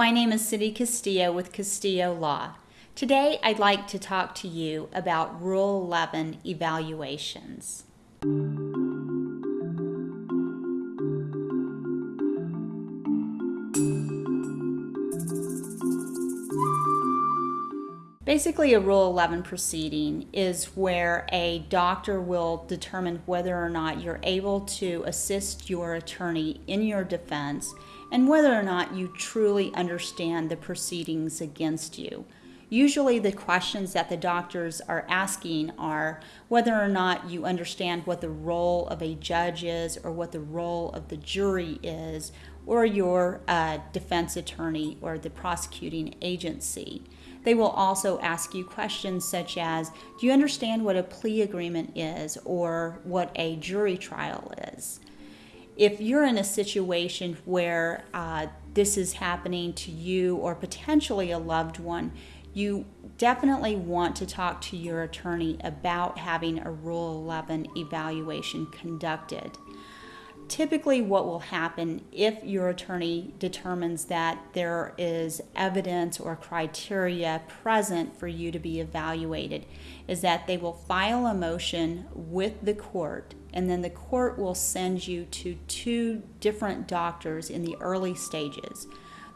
my name is Cindy Castillo with Castillo Law. Today I'd like to talk to you about Rule 11 evaluations. Basically, a Rule 11 proceeding is where a doctor will determine whether or not you're able to assist your attorney in your defense and whether or not you truly understand the proceedings against you. Usually, the questions that the doctors are asking are whether or not you understand what the role of a judge is, or what the role of the jury is, or your uh, defense attorney or the prosecuting agency. They will also ask you questions such as Do you understand what a plea agreement is or what a jury trial is? If you're in a situation where uh, this is happening to you or potentially a loved one, you definitely want to talk to your attorney about having a Rule 11 evaluation conducted typically what will happen if your attorney determines that there is evidence or criteria present for you to be evaluated is that they will file a motion with the court and then the court will send you to two different doctors in the early stages.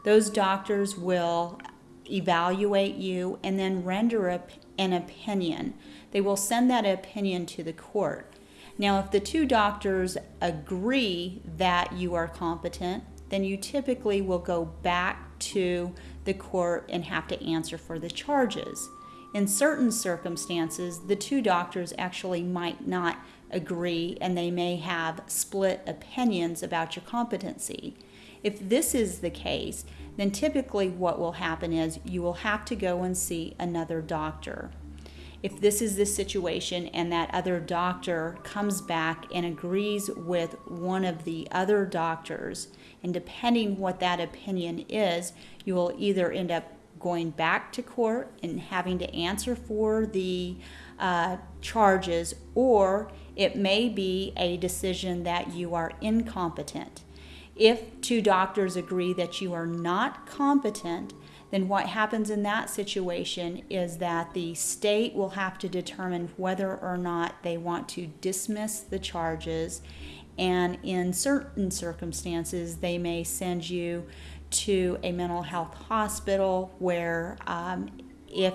Those doctors will evaluate you and then render an opinion. They will send that opinion to the court now, if the two doctors agree that you are competent, then you typically will go back to the court and have to answer for the charges. In certain circumstances, the two doctors actually might not agree and they may have split opinions about your competency. If this is the case, then typically what will happen is you will have to go and see another doctor if this is the situation and that other doctor comes back and agrees with one of the other doctors, and depending what that opinion is, you will either end up going back to court and having to answer for the uh, charges, or it may be a decision that you are incompetent. If two doctors agree that you are not competent, then what happens in that situation is that the state will have to determine whether or not they want to dismiss the charges. And in certain circumstances, they may send you to a mental health hospital where, um, if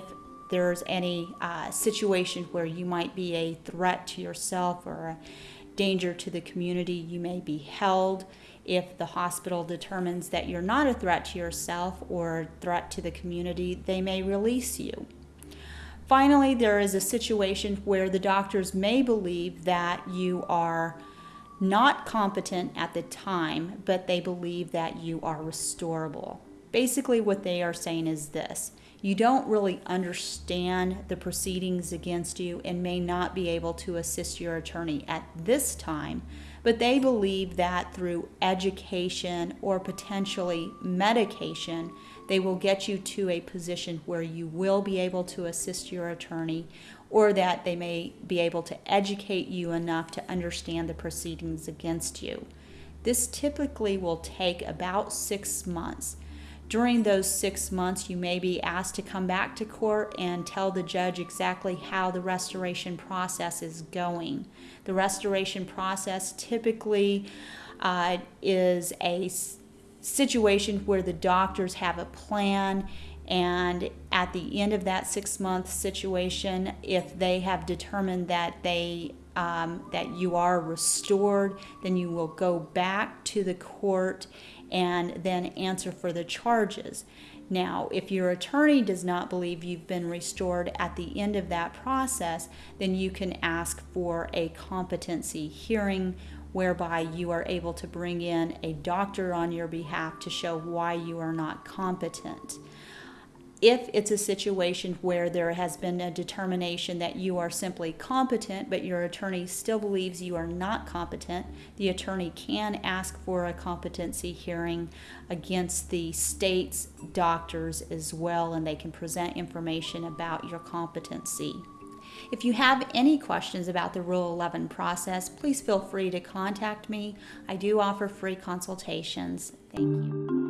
there's any uh, situation where you might be a threat to yourself or a danger to the community, you may be held if the hospital determines that you're not a threat to yourself or a threat to the community, they may release you. Finally, there is a situation where the doctors may believe that you are not competent at the time, but they believe that you are restorable. Basically, what they are saying is this you don't really understand the proceedings against you and may not be able to assist your attorney at this time, but they believe that through education or potentially medication, they will get you to a position where you will be able to assist your attorney or that they may be able to educate you enough to understand the proceedings against you. This typically will take about six months. During those six months, you may be asked to come back to court and tell the judge exactly how the restoration process is going. The restoration process typically uh, is a situation where the doctors have a plan and at the end of that six month situation if they have determined that they um, that you are restored then you will go back to the court and then answer for the charges. Now, if your attorney does not believe you've been restored at the end of that process, then you can ask for a competency hearing whereby you are able to bring in a doctor on your behalf to show why you are not competent if it's a situation where there has been a determination that you are simply competent, but your attorney still believes you are not competent, the attorney can ask for a competency hearing against the state's doctors as well, and they can present information about your competency. If you have any questions about the Rule 11 process, please feel free to contact me. I do offer free consultations. Thank you.